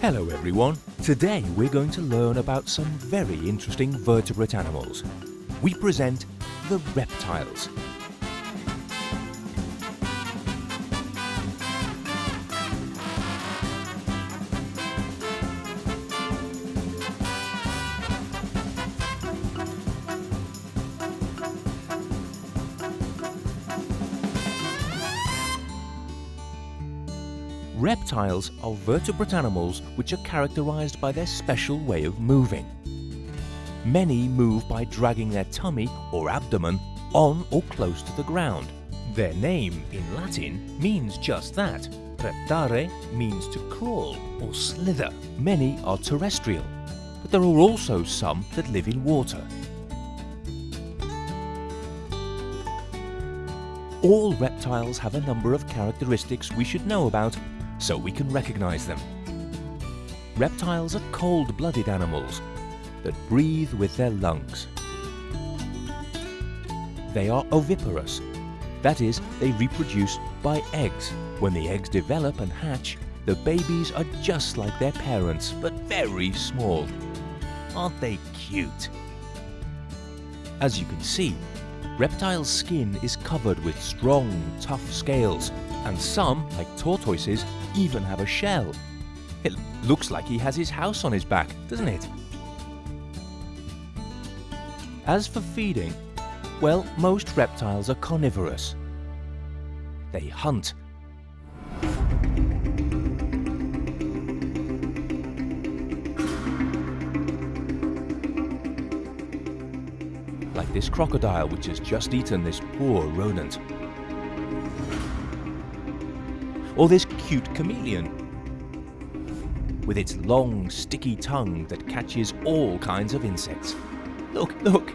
Hello everyone. Today we're going to learn about some very interesting vertebrate animals. We present the reptiles. Reptiles are vertebrate animals which are characterized by their special way of moving. Many move by dragging their tummy or abdomen on or close to the ground. Their name in Latin means just that. Reptare means to crawl or slither. Many are terrestrial, but there are also some that live in water. All reptiles have a number of characteristics we should know about so we can recognize them. Reptiles are cold-blooded animals that breathe with their lungs. They are oviparous, that is, they reproduce by eggs. When the eggs develop and hatch, the babies are just like their parents, but very small. Aren't they cute? As you can see, reptiles' skin is covered with strong, tough scales, and some, like tortoises, even have a shell. It looks like he has his house on his back, doesn't it? As for feeding, well, most reptiles are carnivorous. They hunt. Like this crocodile which has just eaten this poor rodent. Or this cute chameleon with its long, sticky tongue that catches all kinds of insects. Look, look!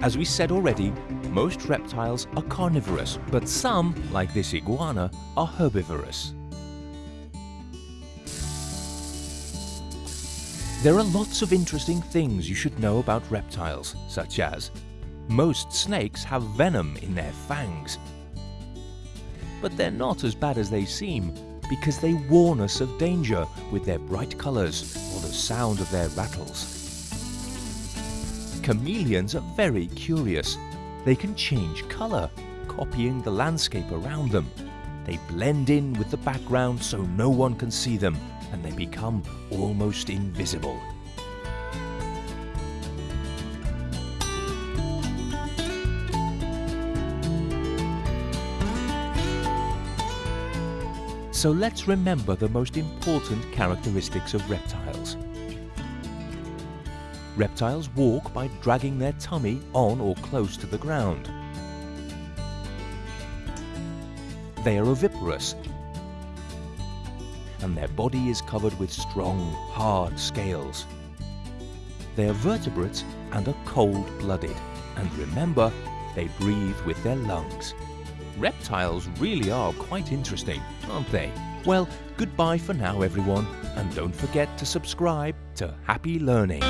As we said already, most reptiles are carnivorous, but some, like this iguana, are herbivorous. There are lots of interesting things you should know about reptiles, such as most snakes have venom in their fangs. But they're not as bad as they seem, because they warn us of danger with their bright colours or the sound of their rattles. Chameleons are very curious. They can change colour, copying the landscape around them. They blend in with the background so no one can see them, and they become almost invisible. So let's remember the most important characteristics of reptiles. Reptiles walk by dragging their tummy on or close to the ground. They are oviparous, and their body is covered with strong, hard scales. They are vertebrates and are cold-blooded, and remember, they breathe with their lungs. Reptiles really are quite interesting, aren't they? Well, goodbye for now everyone, and don't forget to subscribe to Happy Learning.